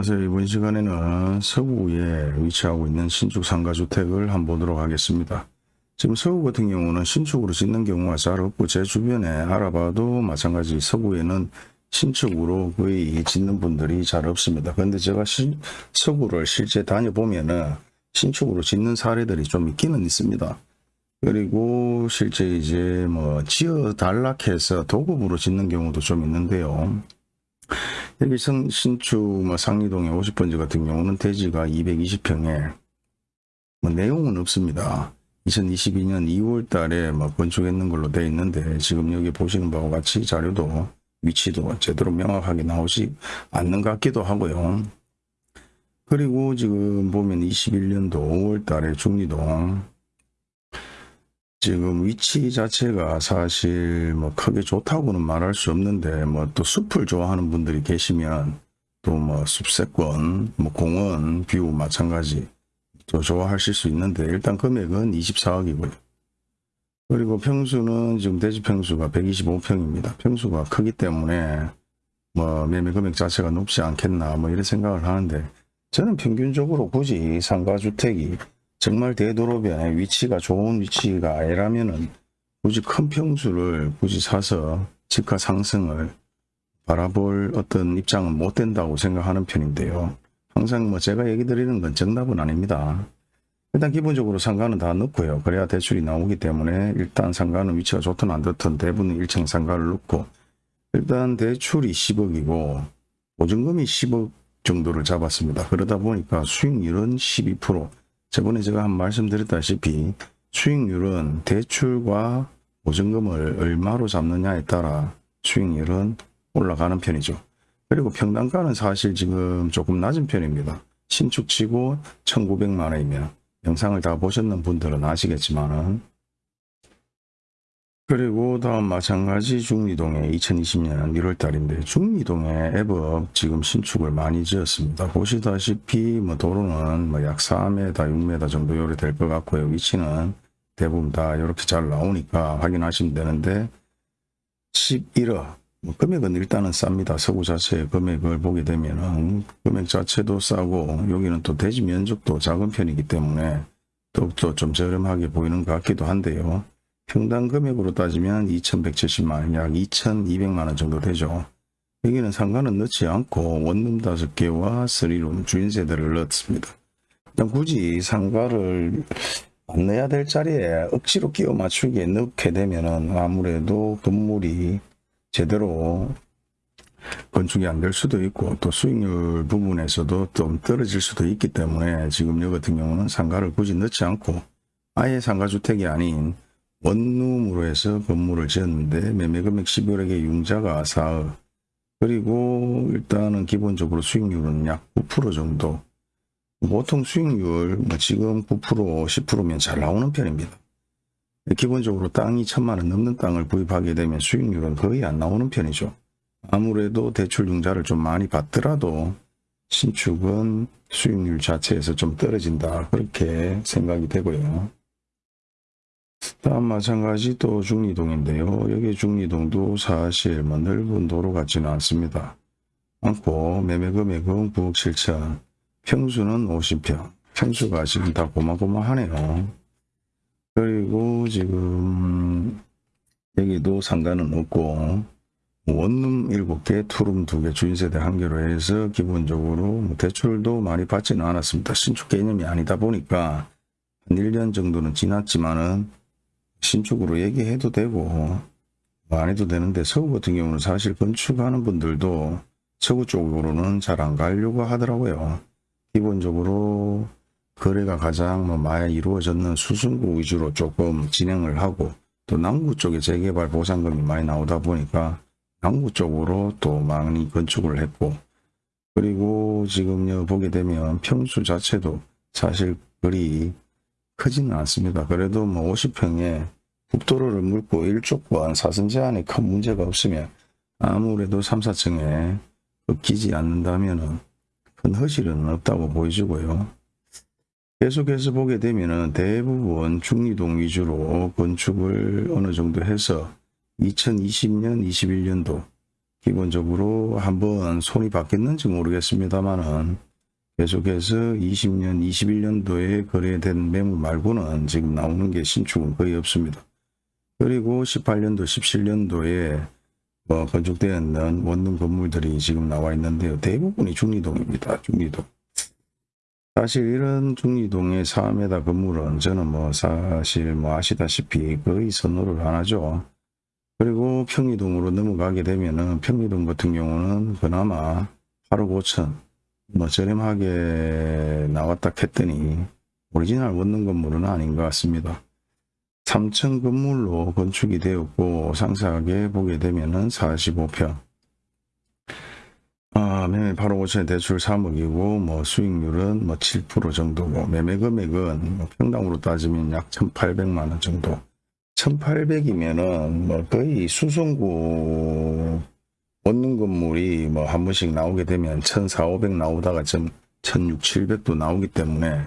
안녕하세요. 이번 시간에는 서구에 위치하고 있는 신축 상가주택을 한번 보도록 하겠습니다. 지금 서구 같은 경우는 신축으로 짓는 경우가 잘 없고 제 주변에 알아봐도 마찬가지 서구에는 신축으로 거의 짓는 분들이 잘 없습니다. 그런데 제가 시, 서구를 실제 다녀보면 은 신축으로 짓는 사례들이 좀 있기는 있습니다. 그리고 실제 이제 뭐 지어 달락해서 도급으로 짓는 경우도 좀 있는데요. 여기 성, 신축 뭐 상리동의 50번지 같은 경우는 대지가 220평에 뭐 내용은 없습니다. 2022년 2월 달에 뭐 건축했는 걸로 되어 있는데 지금 여기 보시는 바와 같이 자료도 위치도 제대로 명확하게 나오지 않는 것 같기도 하고요. 그리고 지금 보면 21년도 5월 달에 중리동 지금 위치 자체가 사실 뭐 크게 좋다고는 말할 수 없는데 뭐 또 숲을 좋아하는 분들이 계시면 또 뭐 숲세권, 뭐 공원, view 마찬가지 또 좋아하실 수 있는데 일단 금액은 24억이고요. 그리고 평수는 지금 대지 평수가 125평입니다. 평수가 크기 때문에 뭐 매매 금액 자체가 높지 않겠나 뭐 이런 생각을 하는데 저는 평균적으로 굳이 상가주택이 정말 대도로변에 위치가 좋은 위치가 아니라면은 굳이 큰 평수를 굳이 사서 집가 상승을 바라볼 어떤 입장은 못 된다고 생각하는 편인데요. 항상 뭐 제가 얘기 드리는 건 정답은 아닙니다. 일단 기본적으로 상가는 다 넣고요. 그래야 대출이 나오기 때문에 일단 상가는 위치가 좋든 안 좋든 대부분 1층 상가를 넣고 일단 대출이 10억이고 보증금이 10억 정도를 잡았습니다. 그러다 보니까 수익률은 12% 저번에 제가 한 말씀드렸다시피 수익률은 대출과 보증금을 얼마로 잡느냐에 따라 수익률은 올라가는 편이죠. 그리고 평당가는 사실 지금 조금 낮은 편입니다. 신축치고 1900만 원이면 영상을 다 보셨는 분들은 아시겠지만 은 그리고 다음 마찬가지 중리동에 2020년 1월 달인데 중리동에 앱업 지금 신축을 많이 지었습니다. 보시다시피 뭐 도로는 뭐 약 4m, 6m 정도 요리 될것 같고요. 위치는 대부분 다 이렇게 잘 나오니까 확인하시면 되는데 11억 뭐 금액은 일단은 쌉니다. 서구 자체의 금액을 보게 되면 은 금액 자체도 싸고 여기는 또 대지 면적도 작은 편이기 때문에 더욱더 좀 저렴하게 보이는 것 같기도 한데요. 평당 금액으로 따지면 2170만원, 약 2200만원 정도 되죠. 여기는 상가는 넣지 않고 원룸 5개와 3룸 주인세대를 넣었습니다. 굳이 상가를 안 넣어야 될 자리에 억지로 끼워 맞추기에 넣게 되면은 아무래도 건물이 제대로 건축이 안 될 수도 있고 또 수익률 부분에서도 좀 떨어질 수도 있기 때문에 지금 여 같은 경우는 상가를 굳이 넣지 않고 아예 상가주택이 아닌 원룸으로 해서 건물을 지었는데 매매금액 11억에 융자가 4억 그리고 일단은 기본적으로 수익률은 약 9% 정도 보통 수익률 뭐 지금 9% 10%면 잘 나오는 편입니다. 기본적으로 땅이 천만원 넘는 땅을 구입하게 되면 수익률은 거의 안 나오는 편이죠. 아무래도 대출 융자를 좀 많이 받더라도 신축은 수익률 자체에서 좀 떨어진다 그렇게 생각이 되고요. 다음 마찬가지 또 중리동인데요. 여기 중리동도 사실 뭐 넓은 도로 같지는 않습니다. 않고 매매 금액은 9억 7천, 평수는 50평. 평수가 지금 다 고마고마하네요. 그리고 지금 여기도 상가는 없고 원룸 7개, 투룸 2개, 주인세대 1개로 해서 기본적으로 뭐 대출도 많이 받지는 않았습니다. 신축 개념이 아니다 보니까 한 1년 정도는 지났지만은 신축으로 얘기해도 되고 뭐안 해도 되는데 서구 같은 경우는 사실 건축하는 분들도 서구 쪽으로는 잘 안 가려고 하더라고요. 기본적으로 거래가 가장 뭐 많이 이루어졌는 수성구 위주로 조금 진행을 하고 또 남구 쪽에 재개발 보상금이 많이 나오다 보니까 남구 쪽으로 또 많이 건축을 했고 그리고 지금 보게 되면 평수 자체도 사실 그리 크지는 않습니다. 그래도 뭐 50평에 국도로를 물고 일족과 사선 제한에 큰 문제가 없으면 아무래도 3, 4층에 꺾이지 않는다면 큰 허실은 없다고 보여지고요. 계속해서 보게 되면 대부분 중리동 위주로 건축을 어느 정도 해서 2020년, 21년도 기본적으로 한번 손이 바뀌었는지 모르겠습니다만은 계속해서 20년, 21년도에 거래된 매물 말고는 지금 나오는 게 신축은 거의 없습니다. 그리고 18년도, 17년도에 뭐 건축되어 있는 원룸 건물들이 지금 나와 있는데요. 대부분이 중리동입니다. 중리동. 사실 이런 중리동의 4m 건물은 저는 뭐 사실 뭐 아시다시피 거의 선호를 안 하죠. 그리고 평리동으로 넘어가게 되면은 평리동 같은 경우는 그나마 8억 5천 뭐 저렴하게 나왔다 했더니 오리지널 원룸 건물은 아닌 것 같습니다. 3층 건물로 건축이 되었고 상세하게 보게 되면 은 45평 아, 매매 8억 5천에 대출 3억이고 뭐 수익률은 뭐 7% 정도고 매매 금액은 뭐 평당으로 따지면 약 1,800만 원 정도 1,800이면은 뭐 거의 수성구 원룸 건물이 뭐 한 번씩 나오게 되면 1,400, 500 나오다가 좀 1,600, 700도 나오기 때문에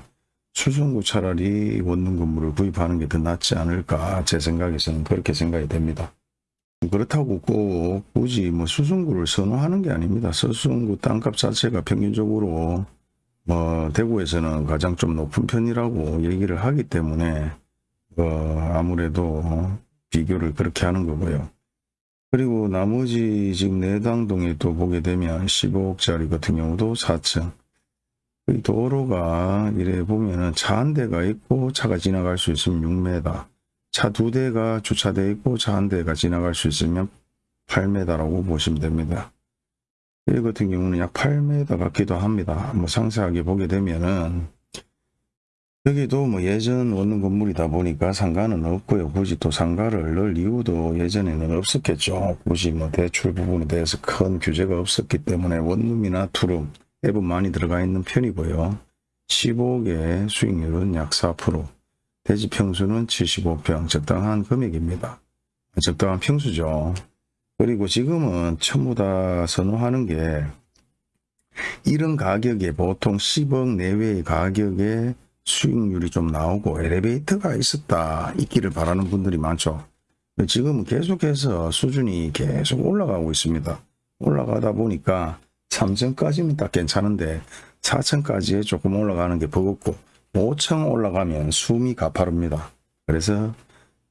수성구 차라리 원룸 건물을 구입하는 게 더 낫지 않을까 제 생각에서는 그렇게 생각이 됩니다. 그렇다고 꼭 굳이 뭐 수성구를 선호하는 게 아닙니다. 수성구 땅값 자체가 평균적으로 뭐 대구에서는 가장 좀 높은 편이라고 얘기를 하기 때문에 어 아무래도 비교를 그렇게 하는 거고요. 그리고 나머지 지금 내당동에 또 보게 되면 15억짜리 같은 경우도 4층 이 도로가 이래 보면은 차 한 대가 있고 차가 지나갈 수 있으면 6m 차 두 대가 주차되어 있고 차 한 대가 지나갈 수 있으면 8m라고 보시면 됩니다. 이 같은 경우는 약 8m 같기도 합니다. 뭐 상세하게 보게 되면은 여기도 뭐 예전 원룸 건물이다 보니까 상가는 없고요. 굳이 또 상가를 넣을 이유도 예전에는 없었겠죠. 굳이 뭐 대출 부분에 대해서 큰 규제가 없었기 때문에 원룸이나 투룸 앱은 많이 들어가 있는 편이고요. 15억의 수익률은 약 4%, 대지 평수는 75평, 적당한 금액입니다. 적당한 평수죠. 그리고 지금은 전부 다 선호하는 게 이런 가격에 보통 10억 내외의 가격에 수익률이 좀 나오고 엘리베이터가 있었다 있기를 바라는 분들이 많죠. 지금은 계속해서 수준이 계속 올라가고 있습니다. 올라가다 보니까 3층까지는 딱 괜찮은데 4층까지에 조금 올라가는 게 버겁고 5층 올라가면 숨이 가파릅니다. 그래서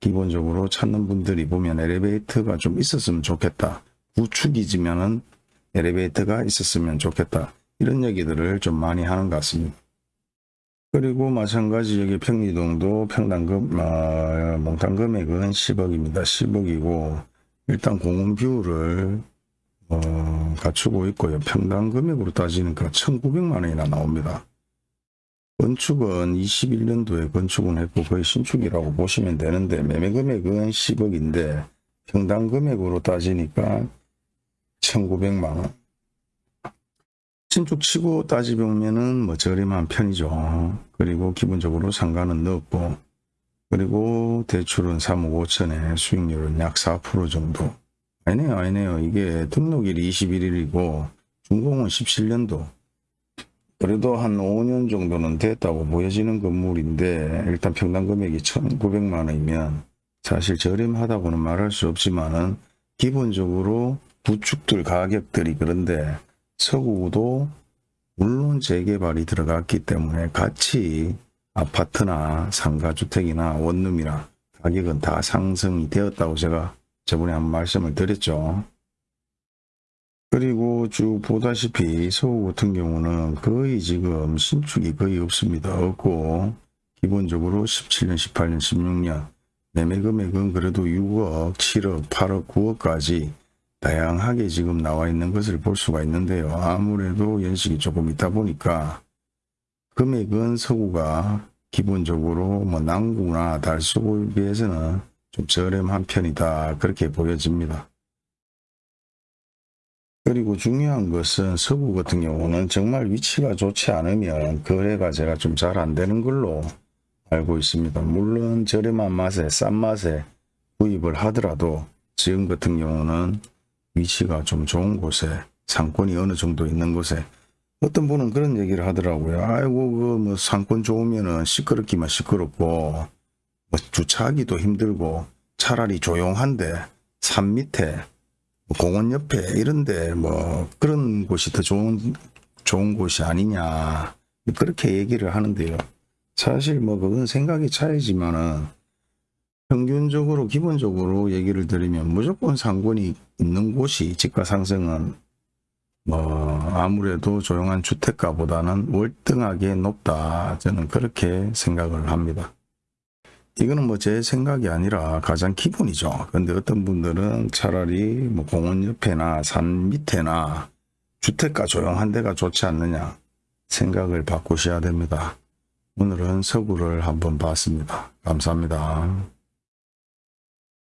기본적으로 찾는 분들이 보면 엘리베이터가 좀 있었으면 좋겠다. 구축이지만은 엘리베이터가 있었으면 좋겠다. 이런 얘기들을 좀 많이 하는 것 같습니다. 그리고 마찬가지 여기 평리동도 평당금 아, 몽탄 금액은 10억입니다. 10억이고 일단 공원 view를 어, 갖추고 있고요. 평당 금액으로 따지니까 1,900만 원이나 나옵니다. 건축은 21년도에 건축은 했고 거의 신축이라고 보시면 되는데 매매 금액은 10억인데 평당 금액으로 따지니까 1,900만 원. 신축 치고 따지보면은 뭐 저렴한 편이죠. 그리고 기본적으로 상가는 넣었고 그리고 대출은 3억 5천에 수익률은 약 4% 정도. 아니네요, 아니네요. 이게 등록일이 21일이고 준공은 17년도. 그래도 한 5년 정도는 됐다고 보여지는 건물인데 일단 평당 금액이 1,900만 원이면 사실 저렴하다고는 말할 수 없지만은 기본적으로 구축들 가격들이 그런데 서구도 물론 재개발이 들어갔기 때문에 같이 아파트나 상가주택이나 원룸이나 가격은 다 상승이 되었다고 제가 저번에 한 말씀을 드렸죠. 그리고 쭉 보다시피 서구 같은 경우는 거의 지금 신축이 거의 없습니다. 없고 기본적으로 17년, 18년, 16년 매매 금액은 그래도 6억, 7억, 8억, 9억까지 다양하게 지금 나와 있는 것을 볼 수가 있는데요. 아무래도 연식이 조금 있다 보니까 금액은 서구가 기본적으로 뭐 남구나 달서구에 비해서는 좀 저렴한 편이다. 그렇게 보여집니다. 그리고 중요한 것은 서구 같은 경우는 정말 위치가 좋지 않으면 거래가 제가 좀 잘 안 되는 걸로 알고 있습니다. 물론 저렴한 맛에 싼 맛에 구입을 하더라도 지금 같은 경우는 위치가 좀 좋은 곳에 상권이 어느 정도 있는 곳에 어떤 분은 그런 얘기를 하더라고요. 아이고 그 뭐 상권 좋으면은 시끄럽기만 시끄럽고 뭐 주차하기도 힘들고 차라리 조용한데 산 밑에 공원 옆에 이런데 뭐 그런 곳이 더 좋은 좋은 곳이 아니냐 그렇게 얘기를 하는데요. 사실 뭐 그건 생각이 차이지만은 평균적으로 기본적으로 얘기를 드리면 무조건 상권이 있는 곳이 집가 상승은 뭐 아무래도 조용한 주택가보다는 월등하게 높다 저는 그렇게 생각을 합니다. 이거는 뭐 제 생각이 아니라 가장 기본이죠. 근데 어떤 분들은 차라리 뭐 공원 옆에나 산 밑에나 주택가 조용한 데가 좋지 않느냐 생각을 바꾸셔야 됩니다. 오늘은 서구를 한번 봤습니다. 감사합니다.